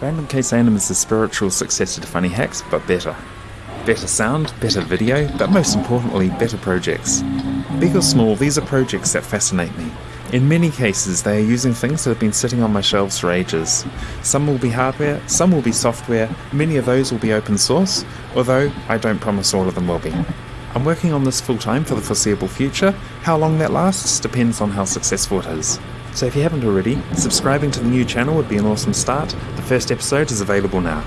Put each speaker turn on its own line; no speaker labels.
Random Case Anim is the spiritual successor to Funny Hacks, but better. Better sound, better video, but most importantly, better projects. Big or small, these are projects that fascinate me. In many cases, they are using things that have been sitting on my shelves for ages. Some will be hardware, some will be software, many of those will be open source, although I don't promise all of them will be. I'm working on this full time for the foreseeable future. How long that lasts depends on how successful it is. So if you haven't already, subscribing to the new channel would be an awesome start. The first episode is available now.